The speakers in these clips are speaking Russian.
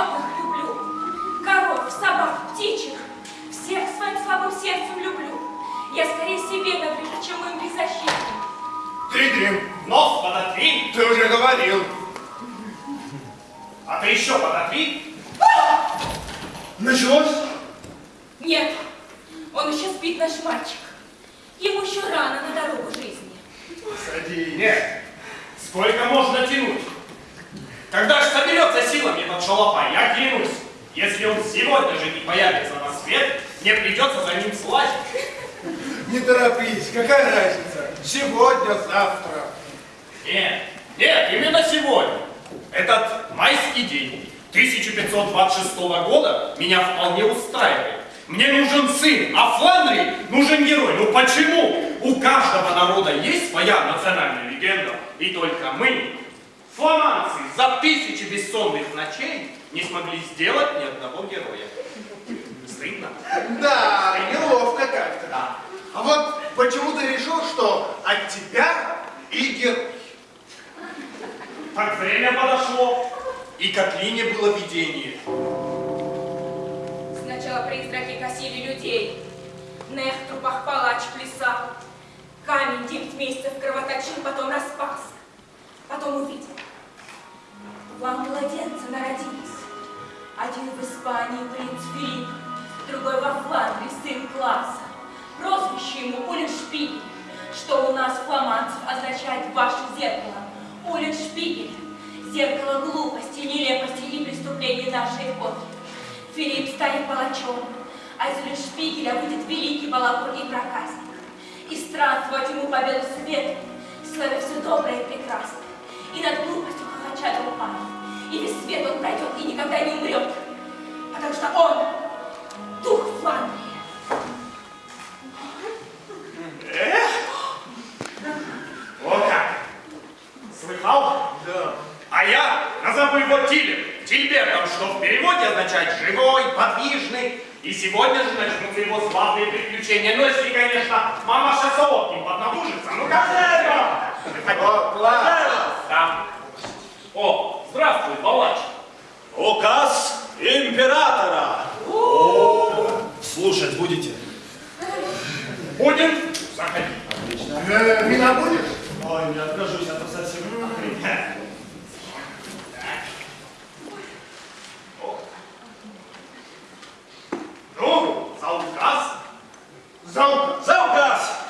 животных люблю, коров, собак, птичек, всех своим слабым сердцем люблю. Я скорее себе наврежу, чем им беззащитным. Три-дрим. Нос подотри. Ты уже говорил. А ты еще подотри. Началось? Нет, он еще спит наш мальчик. Ему еще рано на дорогу жизни. Сади. Нет, сколько можно тянуть? Когда же соберется силами этот шалопай, я клянусь, если он сегодня же не появится на свет, мне придется за ним слазить. Не торопись, какая разница? Сегодня, завтра. Нет, нет, именно сегодня. Этот майский день 1526 года меня вполне устраивает. Мне нужен сын, а Фландрии нужен герой. Ну почему? У каждого народа есть своя национальная легенда. И только мы, фламандцы, за тысячи бессонных ночей не смогли сделать ни одного героя. Стыдно? Да, неловко как-то. Да. А вот почему ты решил, что от тебя и герой? Так время подошло. И к Атлине было видение. Сначала призраки косили людей. Нех в трупах палач плясал. Камень девять месяцев кровоточил, потом распался. Потом увидел. Вам младенцы народились. Один в Испании принц Филипп, другой во Фландрии сын класса. Прозвище ему Уллиншпигель, что у нас фламандцев означает ваше зеркало. Уллиншпигель – зеркало глупости, нелепости и преступлений нашей эпохи. Филипп станет палачом, а из Уллиншпигеля выйдет великий балагур и проказник. И странствовать ему по белу свету, славя все доброе и прекрасное. И над глупостью хохоча толпами. И весь свет он пройдет и никогда не умрет, потому что он – дух Фландрии. Эх! Вот как! Слыхал? Да. А я назову его Тилем, Тильбертом, что в переводе означает «живой», «подвижный». И сегодня же начнутся его славные приключения. Ну, если, конечно, мамаша Солод не поднабужится. Ну, как это? О, класс. Да. О, здравствуй, палач. Указ императора. Слушать будете? Будем? Заходи. Э, вина будешь? Ой, не откажусь, а то совсем охренеть. Ну, за указ. За указ. За указ!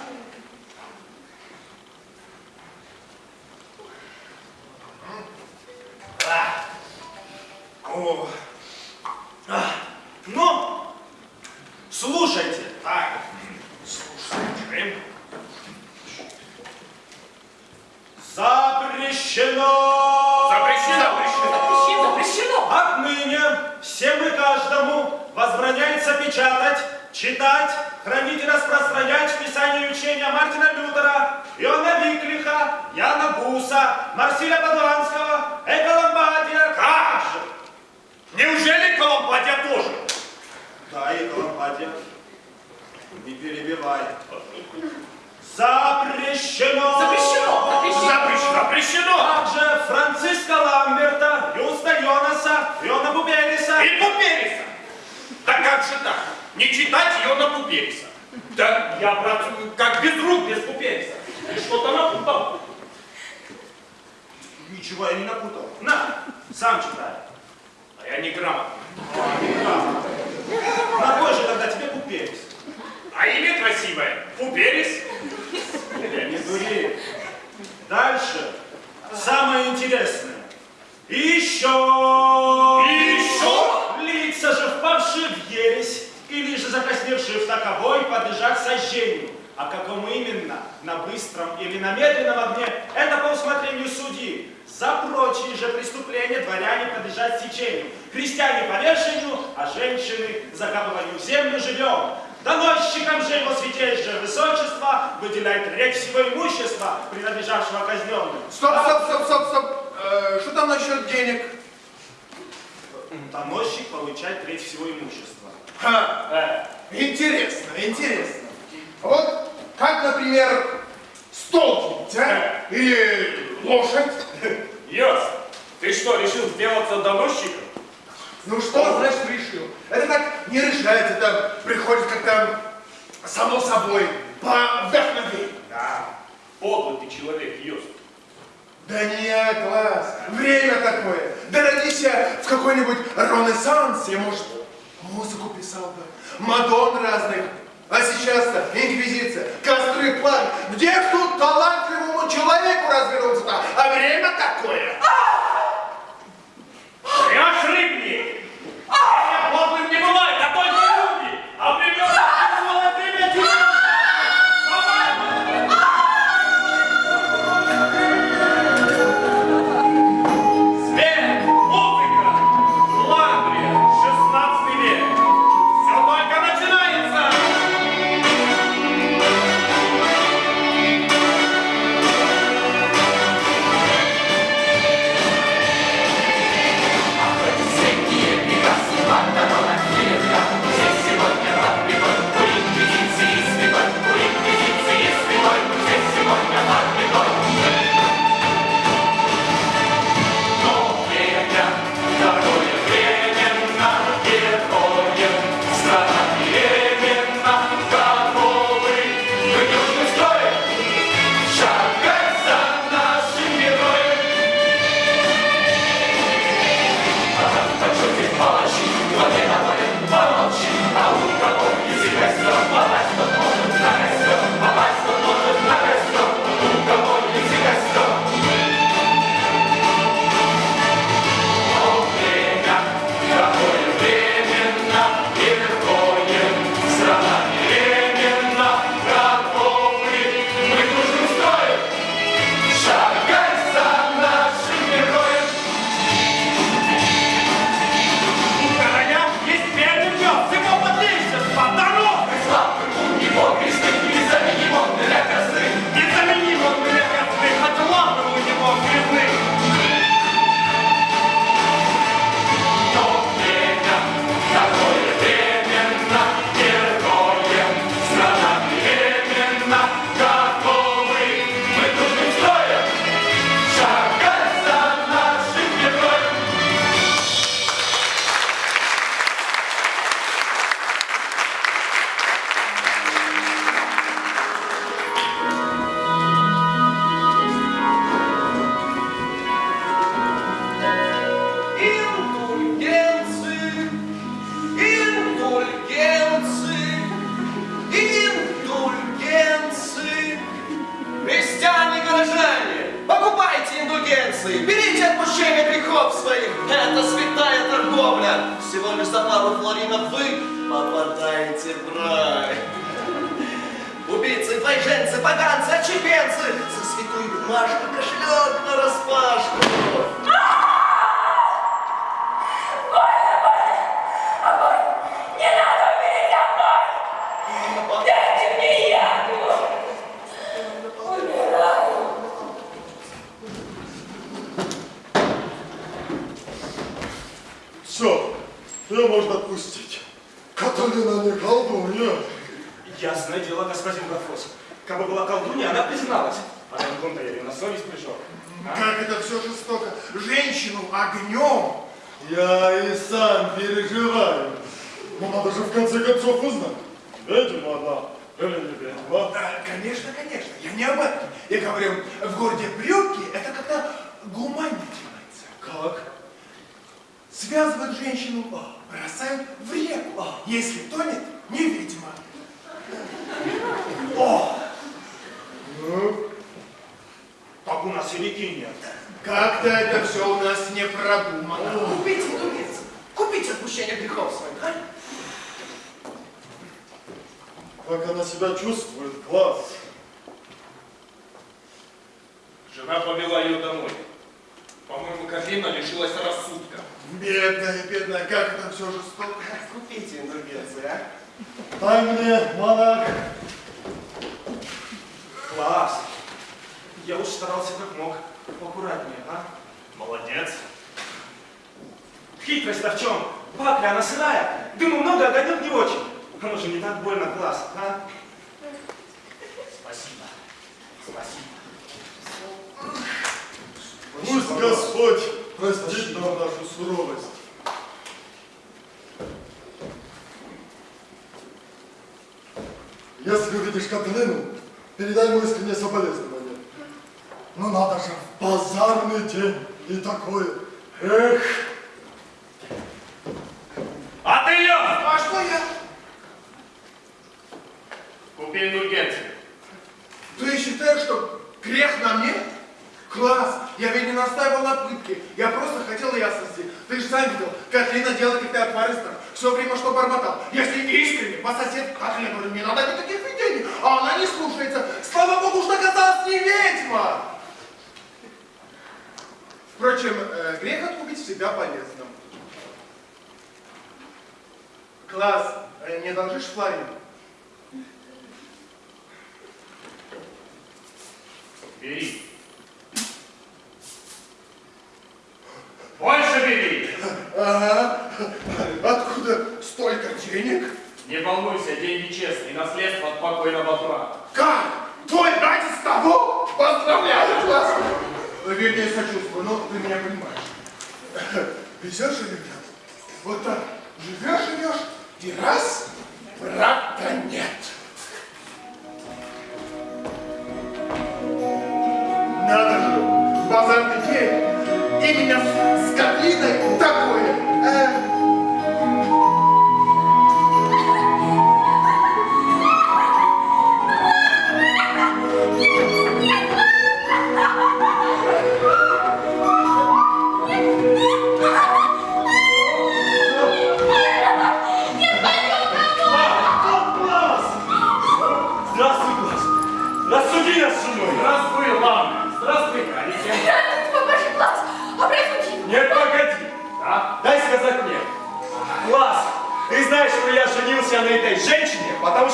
О. А. Ну, слушайте. Так, слушаем. Запрещено! Запрещено, запрещено. Запрещено! Отныне всем и каждому возбраняется печатать, читать, хранить и распространять писание и учения Мартина Лютера, Иоанна Виклиха, Яна Буса, Марсиля Падуанского, Эка Ламбадия. Как же? Неужели Коломбадия тоже? Да, и. Не перебивай. Запрещено! Запрещено! Запрещено! Запрещено, запрещено. Также Франциска Ламберта, Юста Йонаса, Йона Бубериса. И Пупериса. Да как же так? Не читать ее на Пупериса. Да я, брат, как без рук, без Пупериса. Ты что-то напутал. Ничего я не напутал. На, сам читай. А я не грамотный. На кой же тогда тебе Буберис? А имя красивое. Пуперис. Не дури. Дальше. Самое интересное. Еще. Еще? Лица же впавшие в ересь, или же закосневшие в таковой, подлежат сожжению. А какому именно, на быстром или на медленном огне, это по усмотрению судьи. За прочие же преступления дворяне подлежат сечению, крестьяне повешению, а женщины закапыванию в землю живем. Доносчикам же его святейшее высочество выделяет треть всего имущества, принадлежавшего казненным. Стоп, стоп, стоп, стоп, стоп. Э, что там насчет денег? Доносчик получает треть всего имущества. Ха, Э, интересно, интересно. Вот как, например, стол купить, а? Или лошадь? Йос, ты что, решил сделаться доносчиком? Ну что значит решил? Это так не решается, это приходит как-то само собой, по вдохновению. Да. Подлый ты человек, Йос. Да нет, класс, время такое. Да родись я в какой-нибудь ренессансе, может, музыку писал бы, Мадон разных. А сейчас-то инквизиция, костры, план. Где ж тут талантливому человеку развернуться-то? А время такое. Я рыбник! Своих. Это святая торговля. Всего лишь за пару флоринов вы попадаете в рай. Убийцы, двойженцы, поганцы, отщепенцы, за святую бумажку кошелек на распашку. Дайте мне яду! Умираю! Все, ее можно отпустить. Каталина не колдунья. Ясное дело, господин Гафос. Как бы была колдунья, она призналась. А Донкун-то я на совесть пришел. А? Как это все жестоко. Женщину огнем. Я и сам переживаю. Но надо же в конце концов узнать, ведьма она или не ведьма. Да, конечно, конечно. Я не об этом. Я говорю, в городе Брюки это как-то гуманно делается. Как? Связывают женщину, бросают в реку. Если тонет, не ведьма. О, Ну, Так у нас и реки нет. как-то это все у нас не продумано. Купите индульгенции, купите отпущение грехов своих. а? как она себя чувствует, класс. Жена повела ее домой. По-моему, Кафина лишилась рассудка. Бедная, бедная, как это все жестоко. Купите индульгенции, а? Дай мне, монах. Класс. Я уж старался как мог. Аккуратнее, а? Молодец. Хитрость-то в чем? Пакля, она сырая. Дыма много, а огонек не очень. Оно же не так больно, класс, а? Спасибо. Спасибо. Пусть Господь простит нам нашу суровость. Если увидишь Катлину, передай ему искреннее соболезнование. Ну надо же, в базарный день и такое. Эх, А ты, Лев, А что я? купи индульгенцию. Ты считаешь, что грех на мне? Класс! Я ведь не настаивал на пытке. Я просто хотел ясности. Ты же сам видел, Катлина делает как-то акваристом. Все время что бормотал. Если искренне, по соседу Катлина, говорю, не надо никаких видений. А она не слушается. Слава богу, что оказалась не ведьма. Впрочем, э, грех откупить всегда полезно. Класс, э, не должишь флорин? Бери. Больше бери. Ага. Откуда столько денег? Не волнуйся, деньги честные, наследство от покойного брата. Как? Твой братец того? Поздравляю, класс! Вернее, сочувствую, но ты меня понимаешь. Везешь же, ребят? Вот так. Живешь, живешь, и раз, брата нет. Надо же, в базарный день именно с Катлиной такое.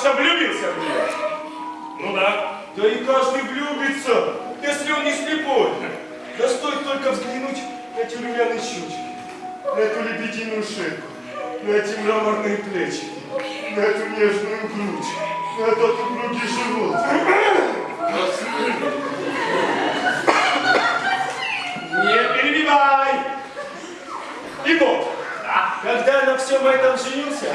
Что влюбился в нее. Ну да. Да и каждый влюбится, если он не слепой. Да стоит только взглянуть на эти румяные щечки, на эту лебединую шейку, на эти мраморные плечи, на эту нежную грудь, на этот упругий живот. Не перебивай! И вот, когда на всем этом женился,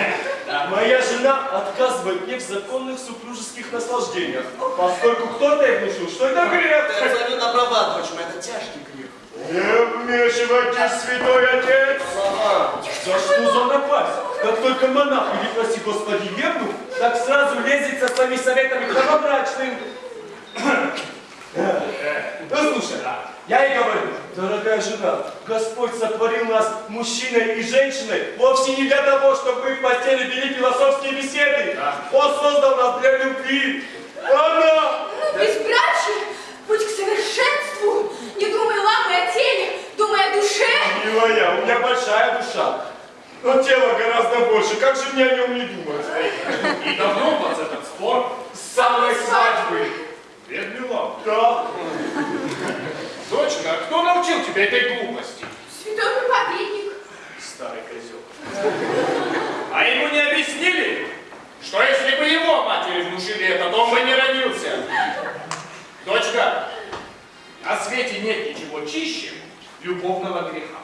моя жена отказывает мне в законных супружеских наслаждениях, поскольку кто-то ей внушил, что это грех. Ты абсолютно права, дочь моя, это тяжкий грех. Не вмешивайтесь, святой отец! Ага. За что за напасть? Как только монах или, прости господи, евнух, так сразу лезет со своими советами к новобрачным. Ну, слушай, я ей говорю, дорогая жена, Господь сотворил нас мужчиной и женщиной вовсе не для того, чтобы мы в постели вели философские беседы. Он создал нас для любви. Она Ну, безбрачие, путь к совершенству. Не думай, ламы о теле, думай о душе. Милая, у меня большая душа. Но тело гораздо больше. Как же мне о нем не думать? И давно у вас этот спор? С самой свадьбы. Вернила. Да. Дочка, а кто научил тебя этой глупости? Святой проповедник. Старый козел. А ему не объяснили, что если бы его матери внушили это, то он бы не родился? Дочка, на свете нет ничего чище любовного греха.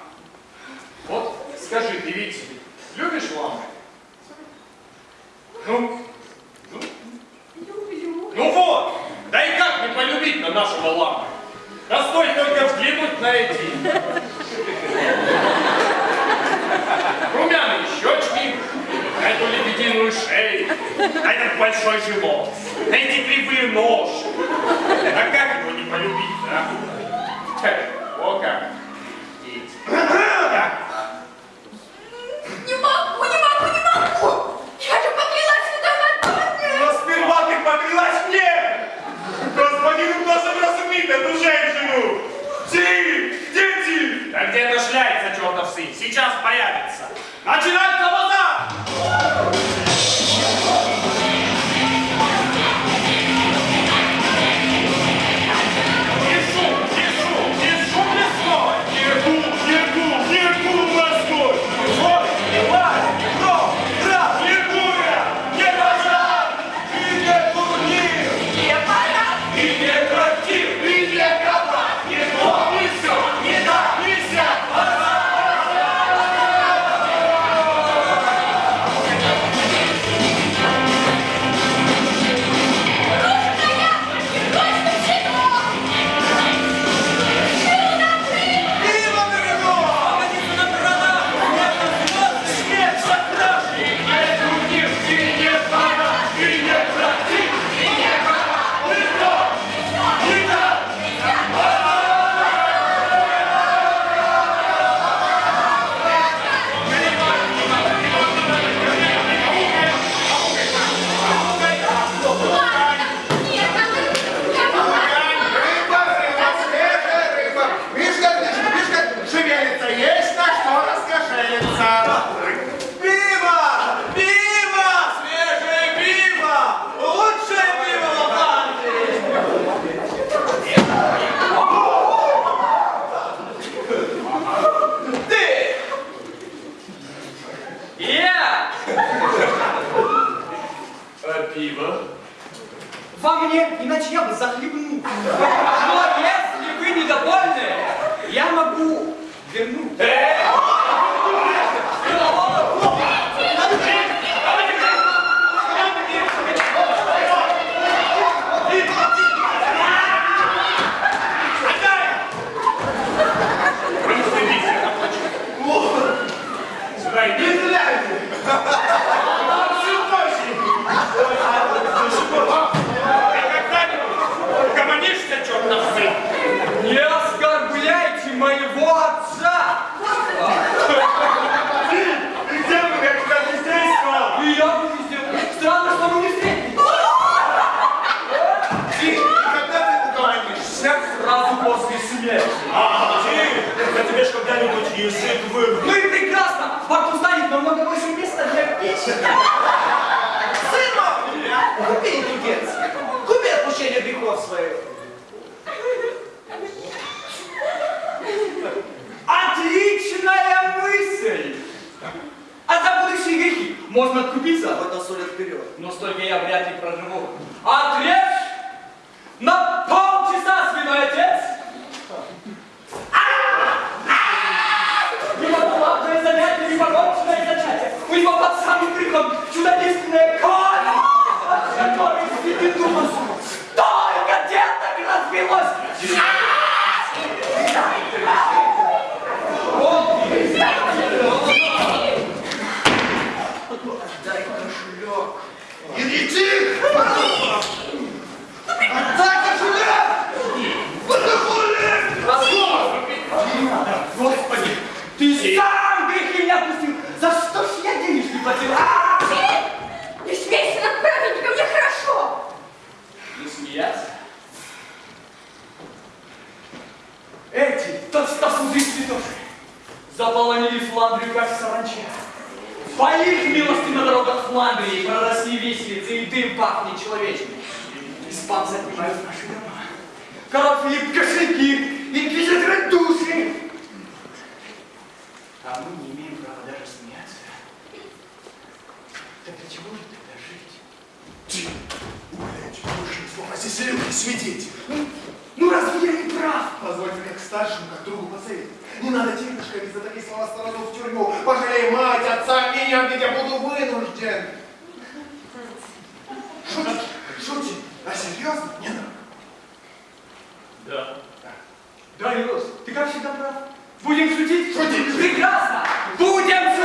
Вот скажи, ты ведь любишь ламы? Ну, ну, Люблю. ну вот, да и как не полюбить на нашего ламы? Да стоит только взглянуть на эти румяные щечки, на эту лебединую шею, на этот большой живот, на эти кривые ножки. А как его не полюбить, да? О как. Можно откупиться? А Хоть на соль вперед. Но столько я вряд ли проживу. Ответ! говорит, я буду вынужден. Шутит, шутит. А серьезно? Не надо. Да. Да, да ты как всегда прав. Будем шутить? Шутить. Прекрасно. Будем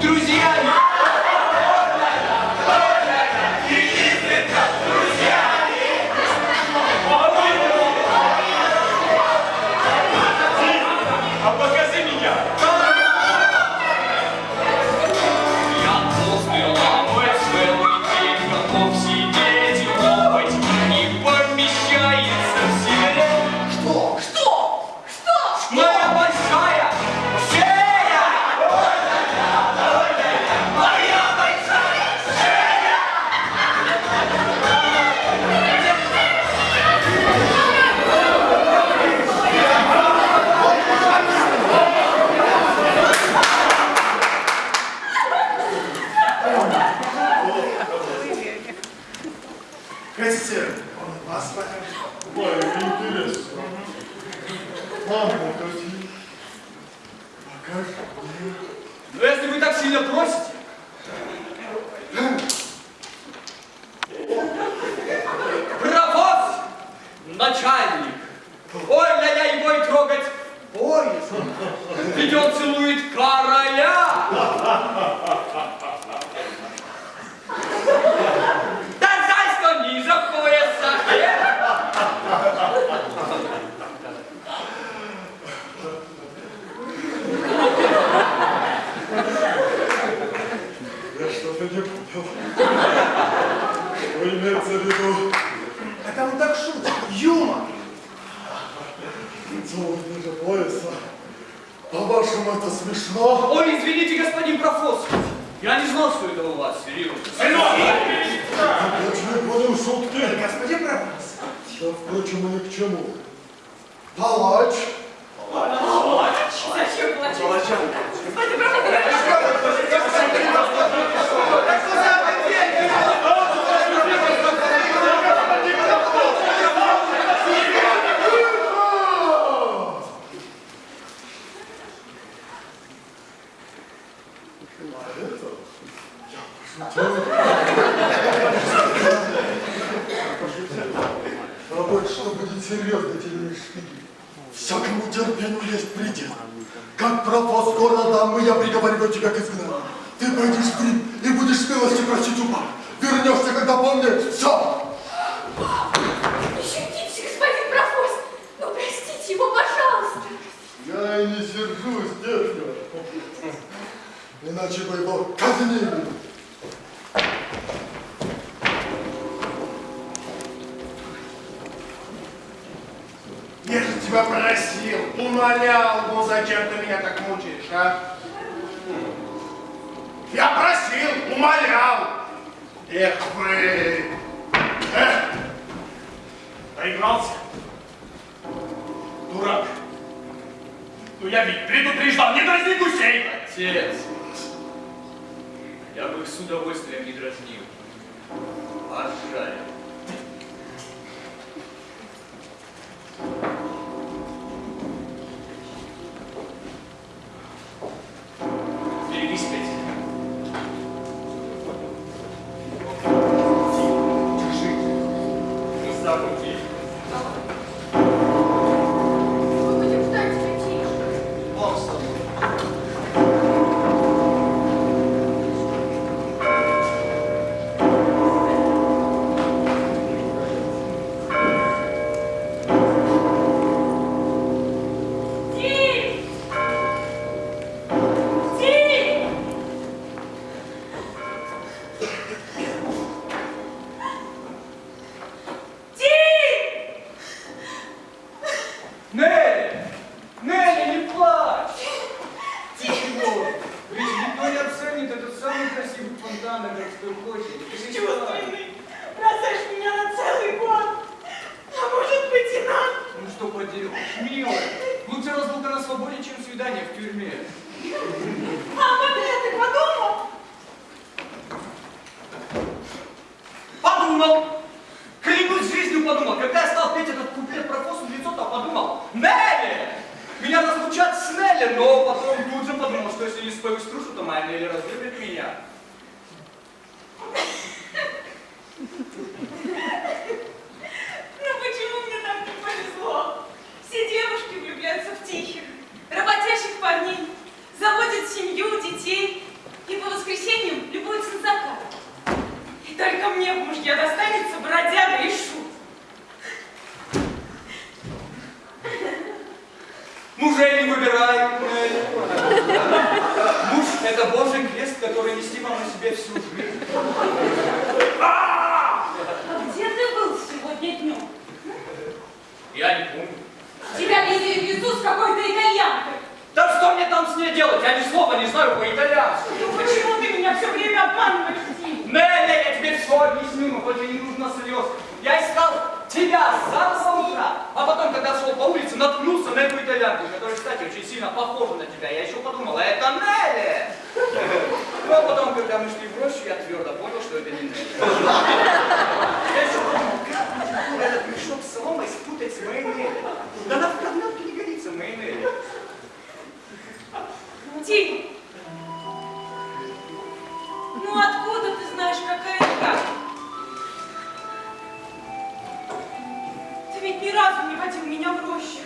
Друзья мои! Имеется в виду? Это он так шутит. Юмор. Целый ниже пояса. По-вашему, это смешно? Ой, извините, господин профос. Я не знал, что это у вас, серьезно. Я не понял шутки. Господин Пробас. Да, впрочем, и ни к чему. Палач. Зачем плачешь? Господин профессор, А вот что будет серьезно, тебе Всякому терпению есть предел. Как пропал скоро дам, и я приговариваю тебя к изгнанию. Ты пойдешь в Рим и будешь милости просить у пап. Вернешься, когда помнишь все. Пощадите, господин профос. Ну, простите его, пожалуйста. Я и не сержусь, дядя. Иначе бы его казнили. Тебя просил, умолял, ну зачем ты меня так мучаешь, а? Я просил, умолял. Эх вы. Эх, Проигрался? Дурак. Ну я ведь предупреждал, не дразни гусей! Отец, я бы их с удовольствием не дразнил. А. Меня разлучат с Нелли, но потом тут же подумал, что если не спою струшу, то моя Нелли разлюбит меня. Ну почему мне так не повезло? Все девушки влюбляются в тихих, работящих парней, заводят семью, детей и по воскресеньям любуются на закат. И только мне в мужья достанется бродяга и Мужей не выбирай. Муж – это Божий крест, который нести вам на себе всю жизнь. Где ты был сегодня днем? Я не помню. Тебя везли в везу с какой-то итальянкой. Да что мне там с ней делать? Я ни слова не знаю по-итальянски. Ну почему ты меня все время обманываешь, Тим? Нелли, я тебе все объясню, но хоть и не нужно слез. Я искал тебя с самого утра, а потом, когда шел по улице, наткнулся на эту итальянку, которая, кстати, очень сильно похожа на тебя. Я еще подумал, а это Нелли! Ну, а потом, когда мы шли в рощу, я твердо понял, что это не Нелли. Я еще подумал, как этот мешок с соломой спутать с моей Нелли? Да она в кармелке не годится, моей Нелли. Тим, ну откуда ты знаешь, какая ведь ни разу не водил меня в рощу.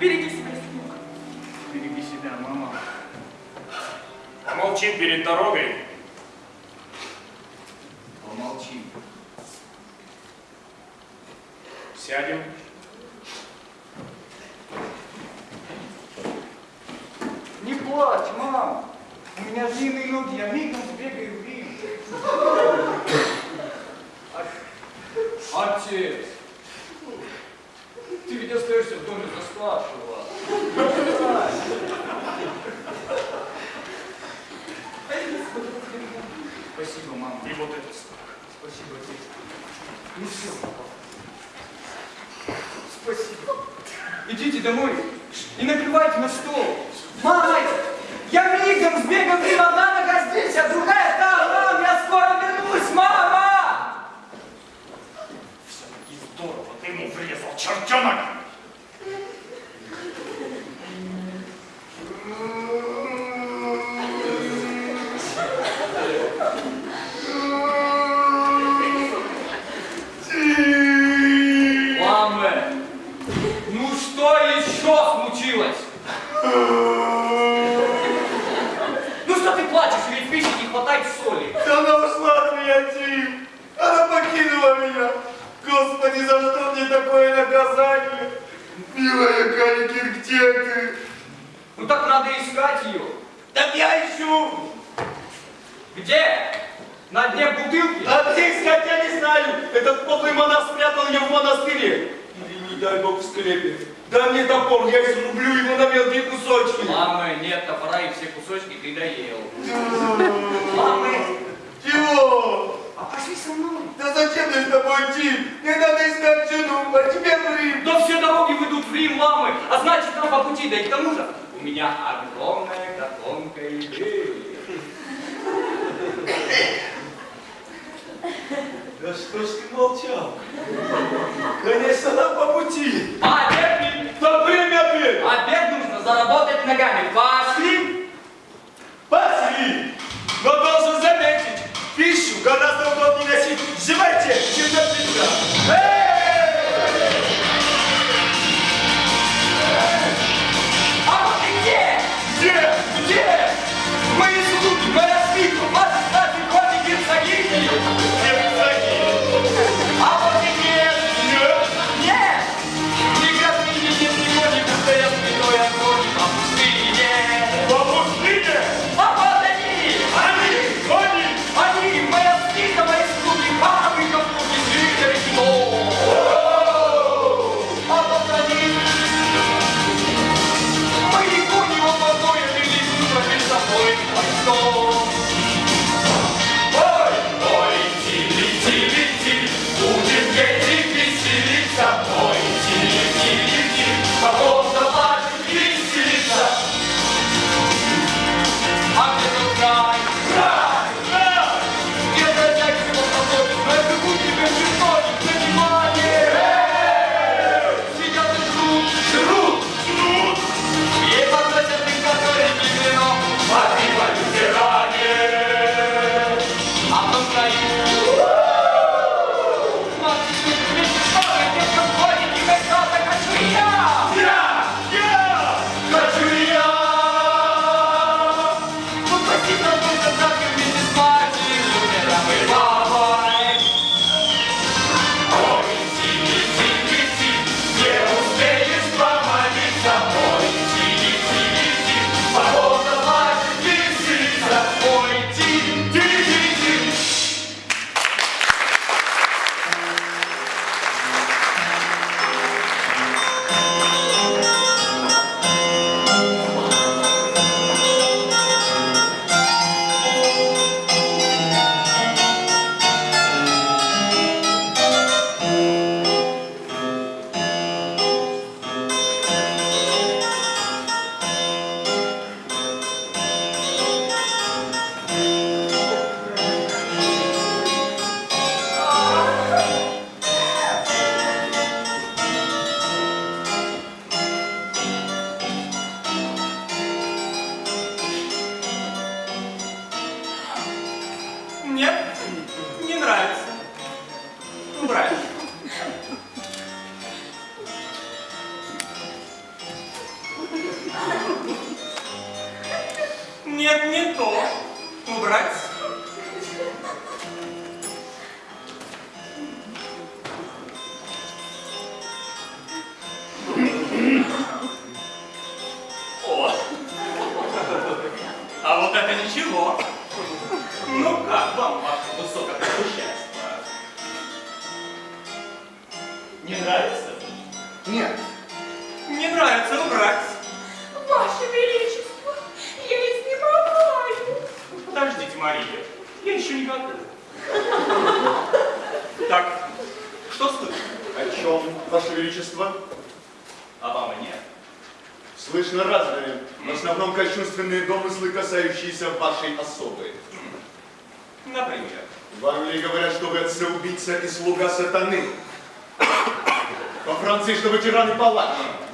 Береги себя, сынок. Береги себя, мама. Помолчим перед дорогой. Помолчи. Сядем. Не плачь, мам. У меня длинные ноги, я мигом сбегаю в Рим. Отец, ты ведь остаешься в доме заспавшего. Спасибо, мама. И вот это. Спасибо, отец. Ну все, папа. Спасибо. Идите домой и накрывайте на стол. Мама, я мигом сбегал в Рим, одна нога здесь, а другая там. Мам, я скоро вернусь, мама! Все-таки здорово, ты ему врезал, чертенок! За что мне такое наказание? Милая Каликин, где ты? Ну так надо искать ее. Так я ищу. Где? На дне бутылки? А где искать, я не знаю. Этот подлый монах спрятал ее в монастыре. Или, не дай бог, в склепе. Дай мне топор, я изрублю его на мелкие кусочки. Мамы, нет топора и все кусочки ты доел. Мамы, Чего? Пошли со мной. Да зачем мне с тобой идти? Мне надо искать жену, а тебе в Рим. Но все дороги ведут в Рим, мамы, а значит нам по пути, да и к тому же у меня огромная котомка идеи. Да что ж ты молчал? Конечно, нам по пути. А обед не- Да время обед. Обед нужно заработать ногами. Пошли! Пошли! Но должен заметить, пищу гораздо удобнее носить. В животе, чем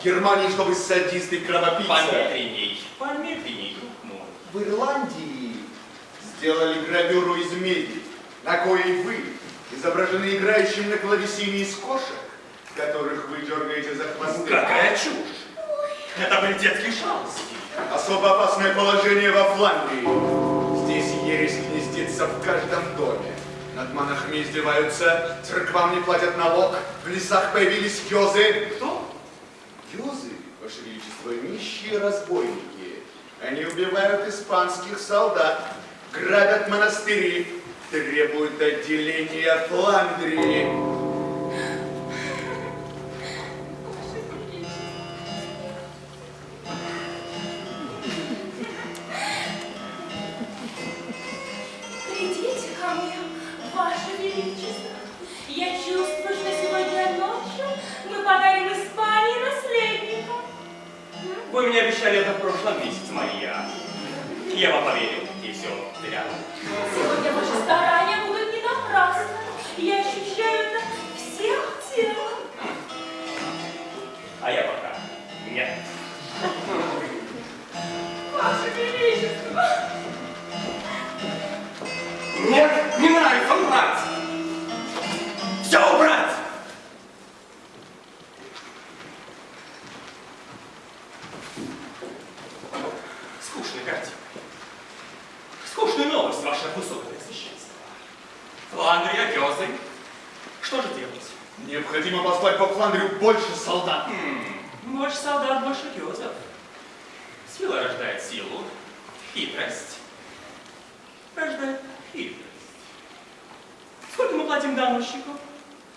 Германии, что вы садист и кровопийца. помедленней, помедленней, друг мой. В Ирландии сделали гравюру из меди, на коей вы изображены играющим на клавесине из кошек, которых вы дергаете за хвосты. Какая чушь! Это были детские шалости. Особо опасное положение во Фландрии. Здесь ересь гнездится в каждом доме. Над монахами издеваются, церквам не платят налог, в лесах появились гёзы. Кто? Гёзы, Ваше Величество, нищие разбойники. Они убивают испанских солдат, грабят монастыри, требуют отделения Фландрии. Силу, хитрость рождает хитрость. Сколько мы платим доносчику?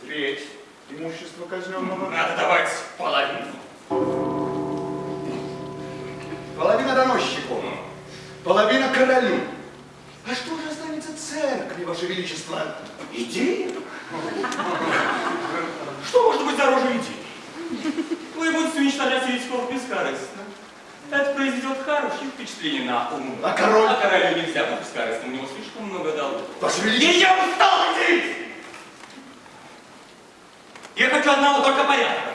Треть имущества казненного. Надо давать половину. Половина доносчику, половина королю. А что же останется церкви, Ваше Величество? Идея? Что может быть дороже идеи? Вы будете уничтожать еретиков бескорыстно. Это произведет хорошее впечатление на ум. А король? А королю нельзя быть бескорыстным, у него слишком много долгов. Ваше И Величество! я устал идти! Я хочу одного только порядка.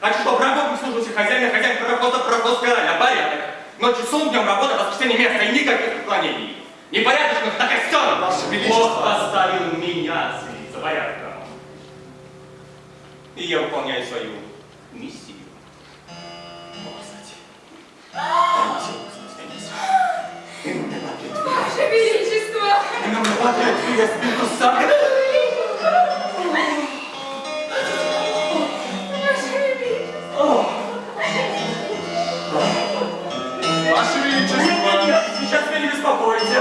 Хочу, чтобы работник служился хозяин, а хозяин парохода, пароход короля. Порядок. Ночью сон, днем работа, воскресенье место и никаких отклонений. Непорядочных на костер. Ваше Величество. Бог поставил меня следить за порядком. И я выполняю свою миссию. Ваше Величество. Нам не хватает две спинку сага. Ваше Величество. Ваше Величество! Нет, нет, сейчас меня не беспокойте.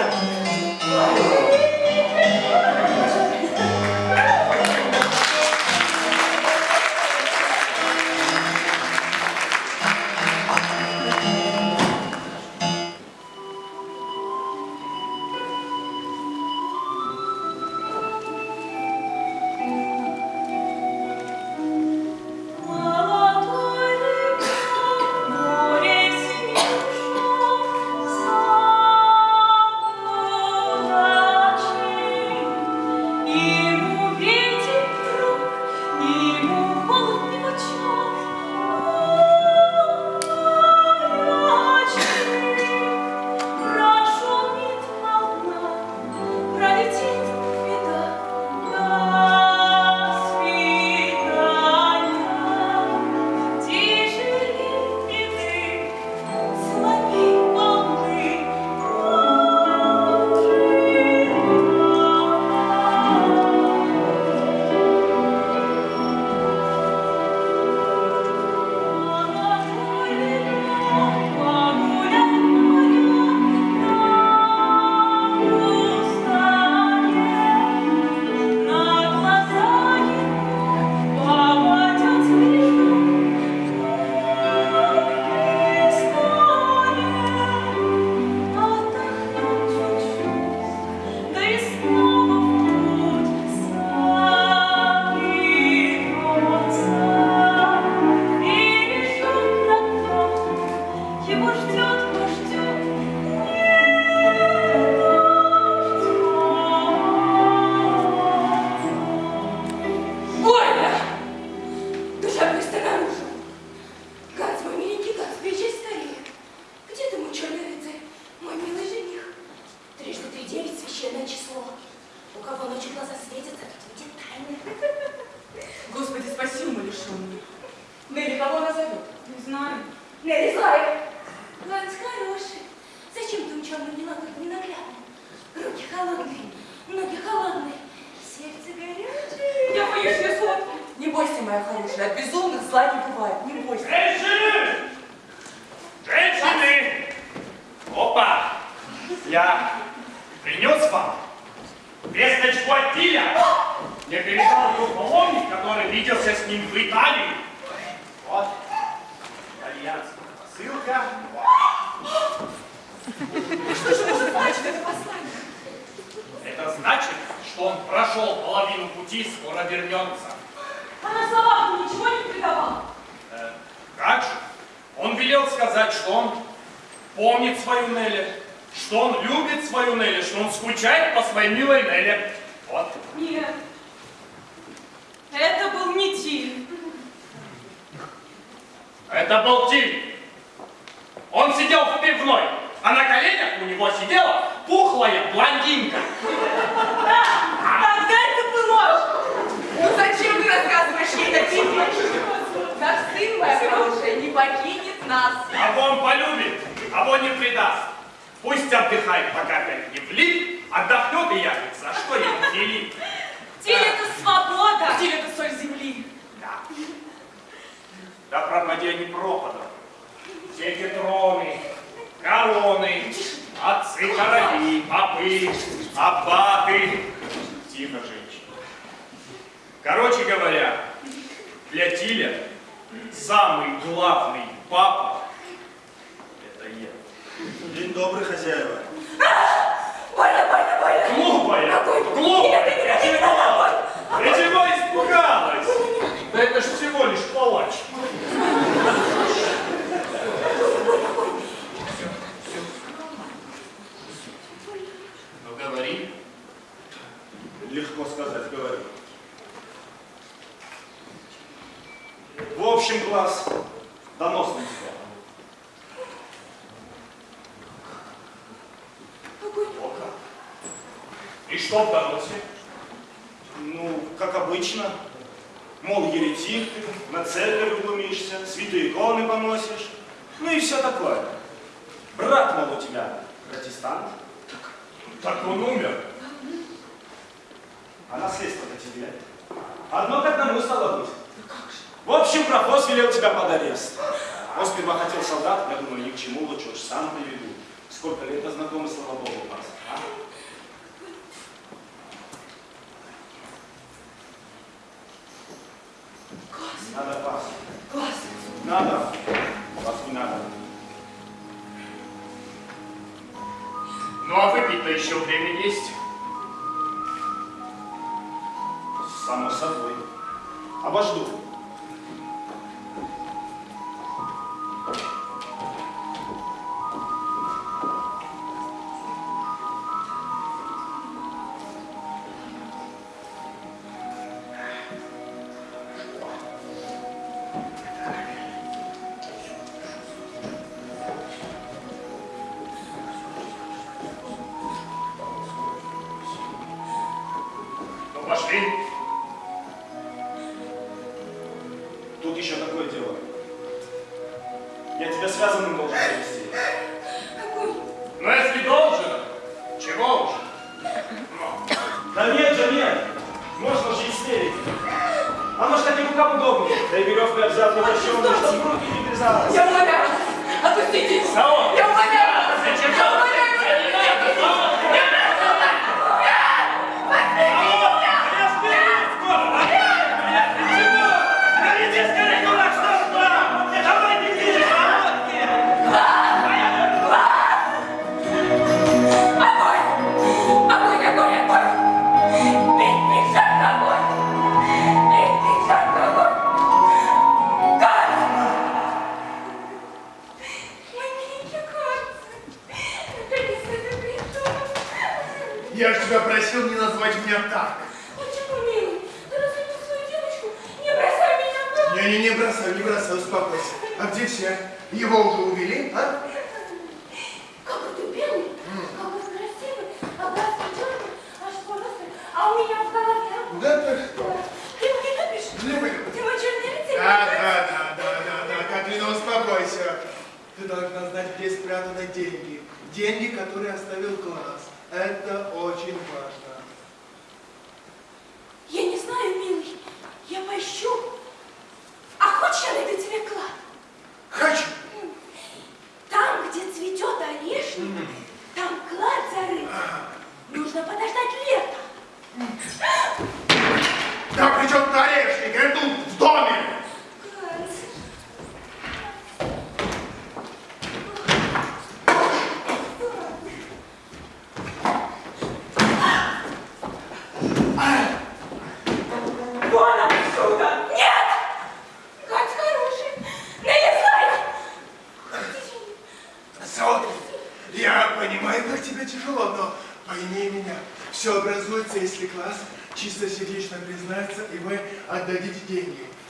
А он не предаст. Пусть отдыхает, пока опять не влип, отдохнет и явится. А что ему делить? Тиль это свобода. Тиль это соль земли. Да. Да пропади они пропадом. Все эти троны, короны, отцы короли, попы, аббаты. Тихо, женщина. Короче говоря, для Тиля самый главный папа. День добрый, хозяева. Больно, больно, больно. Глупая! Какой? Глупая! Нет, нет, нет, Чего? Ты чего испугалась? Да это ж всего лишь палач. Ну говори. Легко сказать, говорю. В общем, класс, донос на тебя. О как. И что в доносе? Ну, как обычно. Мол, еретик ты, на церковь глумишься, святые иконы поносишь. Ну и все такое. Брат, мол, у тебя протестант, Так он умер. а наследство-то тебе. Одно к одному стало быть. В общем, пропоз велел тебя под арест. Он сперва хотел солдат, я думаю, ни к чему, лучше уж сам приведу. Сколько лет знакомы, слава богу, у нас. а? Надо пас. Класс. Надо. Вас не надо. Ну а выпить-то еще время есть.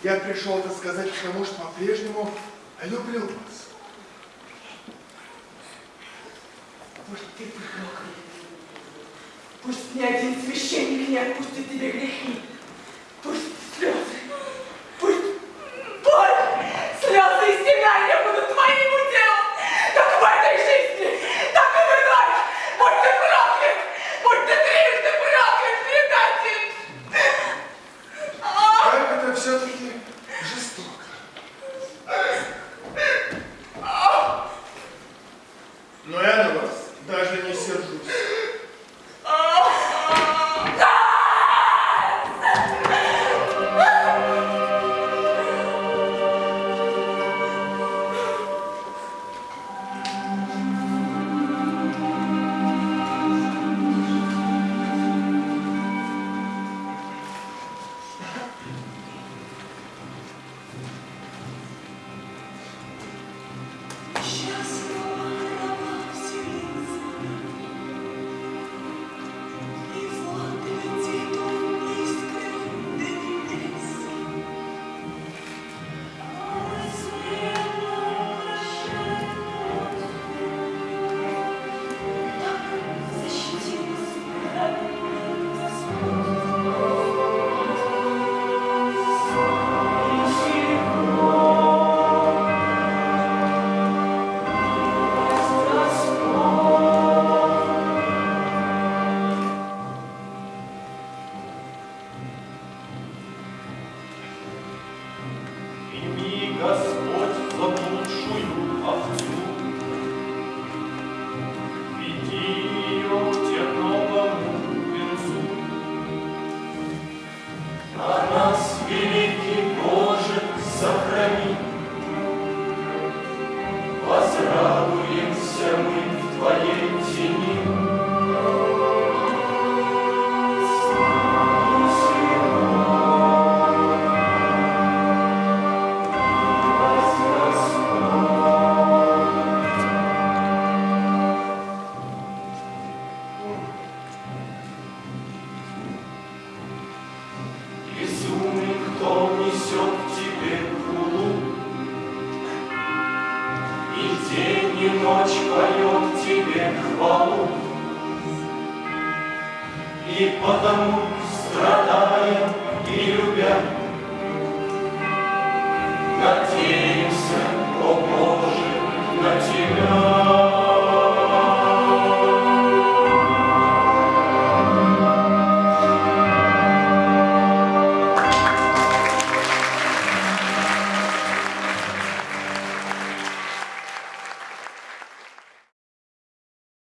Я пришел это сказать, потому что по-прежнему люблю вас. Может, ты пророк? Пусть ни один священник не отпустит тебе грехи. Пусть слезы